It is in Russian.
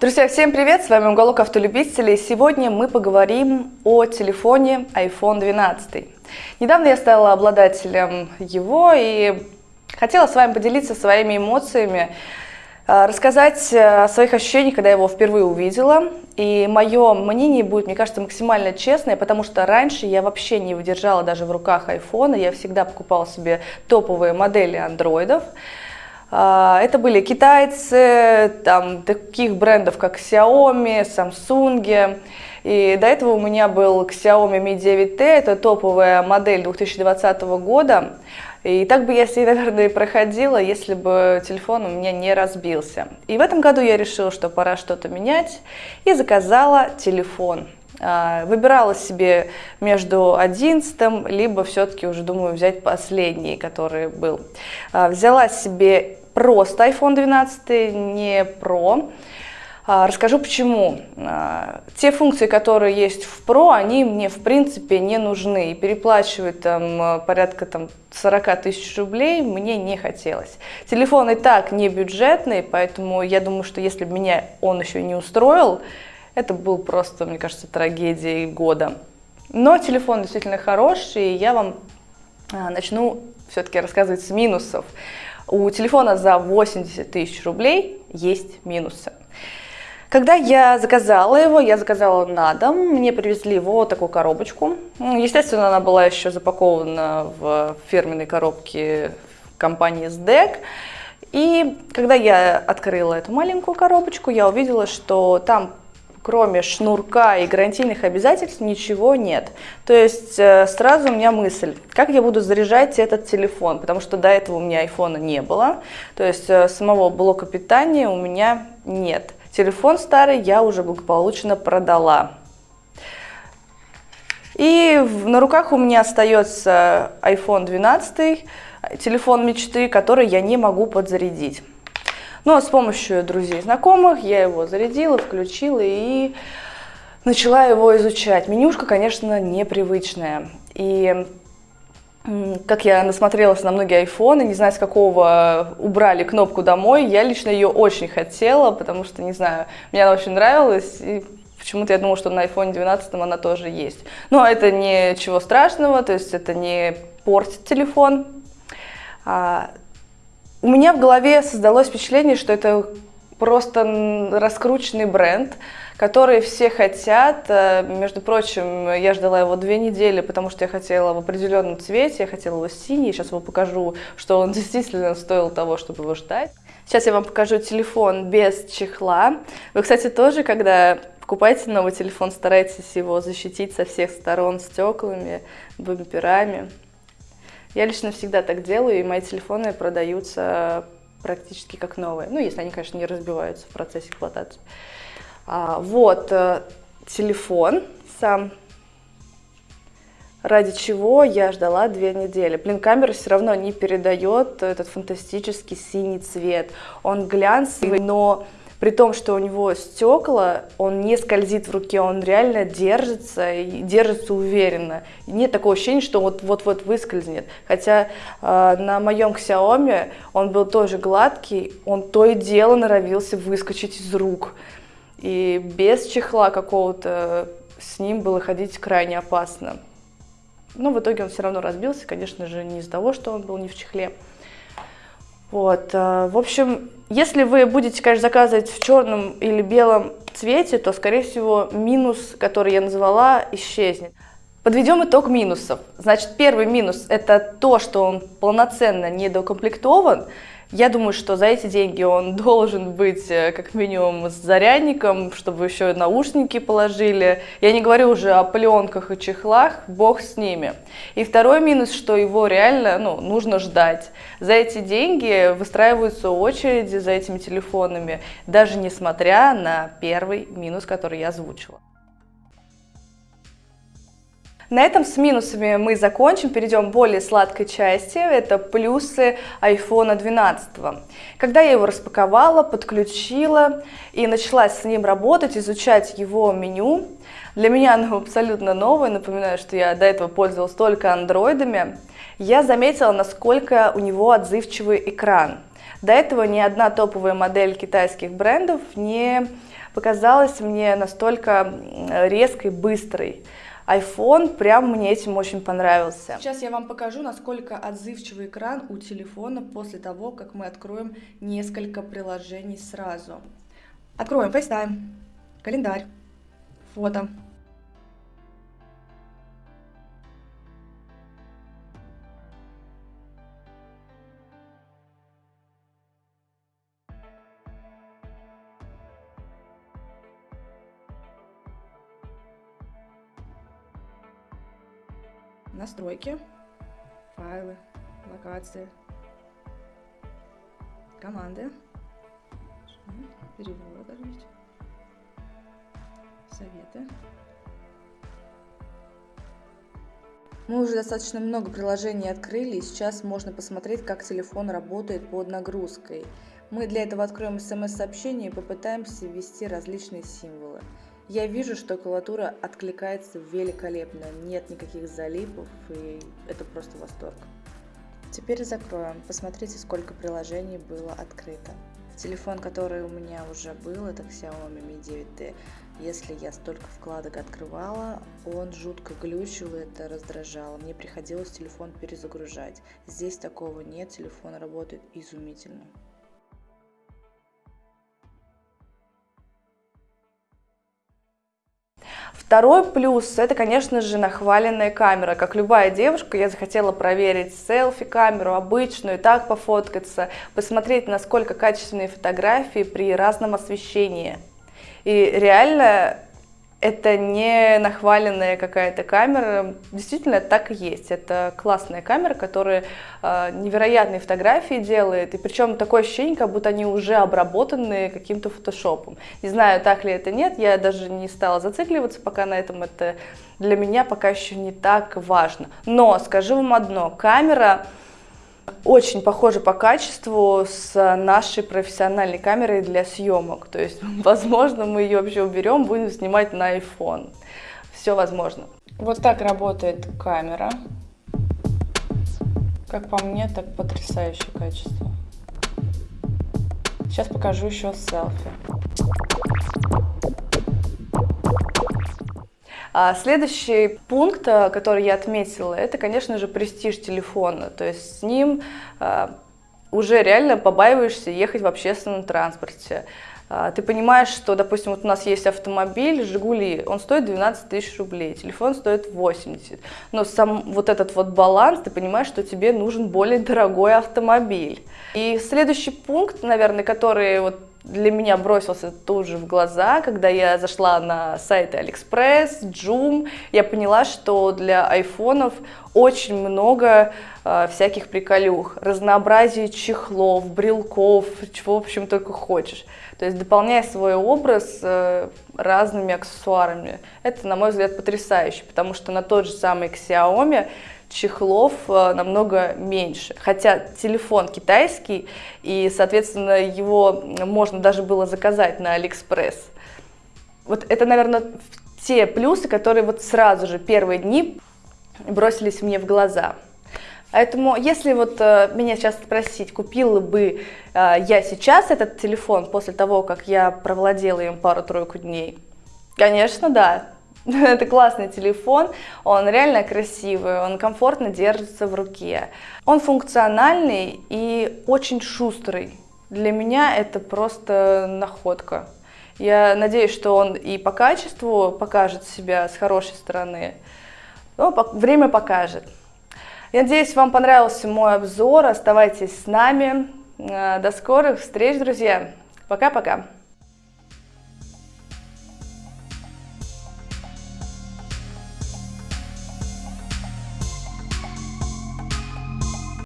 Друзья, всем привет! С вами Уголок Автолюбителей. Сегодня мы поговорим о телефоне iPhone 12. Недавно я стала обладателем его и хотела с вами поделиться своими эмоциями, э, рассказать о своих ощущениях, когда я его впервые увидела. И мое мнение будет, мне кажется, максимально честное, потому что раньше я вообще не выдержала даже в руках iPhone, я всегда покупала себе топовые модели андроидов. А, это были китайцы, там, таких брендов, как Xiaomi, Samsung. И до этого у меня был Xiaomi Mi 9T, это топовая модель 2020 года. И так бы я с ней, наверное, и проходила, если бы телефон у меня не разбился. И в этом году я решила, что пора что-то менять, и заказала телефон. А, выбирала себе между 11 либо все-таки уже думаю взять последний, который был. А, взяла себе просто iPhone 12, не Pro. А, расскажу почему. А, те функции, которые есть в Pro, они мне в принципе не нужны. И переплачивать там порядка там, 40 тысяч рублей мне не хотелось. Телефон и так не бюджетный, поэтому я думаю, что если бы меня он еще не устроил, это был просто, мне кажется, трагедией года. Но телефон действительно хороший, и я вам а, начну все-таки рассказывать с минусов. У телефона за 80 тысяч рублей есть минусы. Когда я заказала его, я заказала на дом, мне привезли вот такую коробочку. Естественно, она была еще запакована в фирменной коробке компании SDEC. И когда я открыла эту маленькую коробочку, я увидела, что там кроме шнурка и гарантийных обязательств ничего нет. То есть э, сразу у меня мысль, как я буду заряжать этот телефон, потому что до этого у меня айфона не было, то есть э, самого блока питания у меня нет. Телефон старый я уже благополучно продала. И на руках у меня остается iPhone 12, телефон мечты, который я не могу подзарядить. Но ну, а с помощью друзей и знакомых я его зарядила, включила и начала его изучать. Менюшка, конечно, непривычная. И как я насмотрелась на многие айфоны, не знаю, с какого убрали кнопку «Домой», я лично ее очень хотела, потому что, не знаю, мне она очень нравилась, и почему-то я думала, что на iPhone 12 она тоже есть. Но это ничего страшного, то есть это не портит телефон. А, у меня в голове создалось впечатление, что это просто раскрученный бренд, который все хотят. Э, между прочим, я ждала его две недели, потому что я хотела в определенном цвете, я хотела его синий. Сейчас его покажу, что он действительно стоил того, чтобы его ждать. Сейчас я вам покажу телефон без чехла. Вы, кстати, тоже, когда покупаете новый телефон, старайтесь его защитить со всех сторон стеклами, бамперами. Я лично всегда так делаю, и мои телефоны продаются практически как новые. Ну, если они, конечно, не разбиваются в процессе эксплуатации. А, вот, э, телефон сам, ради чего я ждала две недели. Блин, камера все равно не передает этот фантастический синий цвет. Он глянцевый, но при том, что у него стекла, он не скользит в руке, он реально держится и держится уверенно. И нет такого ощущения, что вот-вот-вот выскользнет. Хотя э, на моем Xiaomi он был тоже гладкий, он то и дело норовился выскочить из рук. И без чехла какого-то с ним было ходить крайне опасно. Но в итоге он все равно разбился, конечно же, не из-за того, что он был не в чехле. Вот, э, в общем, если вы будете, конечно, заказывать в черном или белом цвете, то, скорее всего, минус, который я назвала, исчезнет. Подведем итог минусов. Значит, первый минус – это то, что он полноценно недокомплектован. Я думаю, что за эти деньги он должен быть э, как минимум с зарядником, чтобы еще наушники положили. Я не говорю уже о пленках и чехлах, бог с ними. И второй минус, что его реально ну, нужно ждать. За эти деньги выстраиваются очереди за этими телефонами, даже несмотря на первый минус, который я озвучила. На этом с минусами мы закончим, перейдем к более сладкой части, это плюсы iPhone 12. Когда я его распаковала, подключила и начала с ним работать, изучать его меню, для меня оно абсолютно новое, напоминаю, что я до этого пользовалась только андроидами, я заметила, насколько у него отзывчивый экран. До этого ни одна топовая модель китайских брендов не показалась мне настолько резкой, быстрой iPhone прям мне этим очень понравился. Сейчас я вам покажу, насколько отзывчивый экран у телефона после того, как мы откроем несколько приложений сразу. Откроем FaceTime, календарь, фото. Настройки, файлы, локации, команды, перевод советы. Мы уже достаточно много приложений открыли, и сейчас можно посмотреть, как телефон работает под нагрузкой. Мы для этого откроем смс-сообщение и попытаемся ввести различные символы. Я вижу, что клавиатура откликается великолепно, нет никаких залипов, и это просто восторг. Теперь закроем. Посмотрите, сколько приложений было открыто. Телефон, который у меня уже был, это Xiaomi Mi 9T. Если я столько вкладок открывала, он жутко глючил, и это раздражало. Мне приходилось телефон перезагружать. Здесь такого нет, телефон работает изумительно. Второй плюс – это, конечно же, нахваленная камера. Как любая девушка, я захотела проверить селфи-камеру обычную, так пофоткаться, посмотреть, насколько качественные фотографии при разном освещении. И реально это не нахваленная какая-то камера, действительно так и есть. Это классная камера, которая э, невероятные фотографии делает, и причем такое ощущение, как будто они уже обработаны каким-то фотошопом. Не знаю, так ли это нет, я даже не стала зацикливаться пока на этом, это для меня пока еще не так важно. Но скажу вам одно, камера очень похожа по качеству с нашей профессиональной камерой для съемок. То есть, возможно, мы ее вообще уберем, будем снимать на iPhone. Все возможно. Вот так работает камера. Как по мне, так потрясающее качество. Сейчас покажу еще селфи. А следующий пункт, э, который я отметила, это, конечно же, престиж телефона. То есть с ним а, уже реально побаиваешься ехать в общественном транспорте. А, ты понимаешь, что, допустим, вот у нас есть автомобиль «Жигули», он стоит 12 тысяч рублей, телефон стоит 80. Но сам вот этот вот баланс, ты понимаешь, что тебе нужен более дорогой автомобиль. И следующий пункт, наверное, который вот для меня бросился тут же в глаза, когда я зашла на сайты AliExpress, Joom, я поняла, что для айфонов очень много э, всяких приколюх, разнообразие чехлов, брелков, чего, в общем, только хочешь. То есть дополняя свой образ э, разными аксессуарами. Это, на мой взгляд, потрясающе, потому что на тот же самый Xiaomi чехлов э, намного меньше. Хотя телефон китайский, и, соответственно, его можно даже было заказать на Алиэкспресс. Вот это, наверное, те плюсы, которые вот сразу же первые дни бросились мне в глаза. Поэтому, если вот э, меня сейчас спросить, купила бы э, я сейчас этот телефон после того, как я провладела им пару-тройку дней, конечно, да. Это классный телефон, он реально красивый, он комфортно держится в руке. Он функциональный и очень шустрый. Для меня это просто находка. Я надеюсь, что он и по качеству покажет себя с хорошей стороны. Но время покажет. Я надеюсь, вам понравился мой обзор. Оставайтесь с нами. Э, до скорых встреч, друзья. Пока-пока.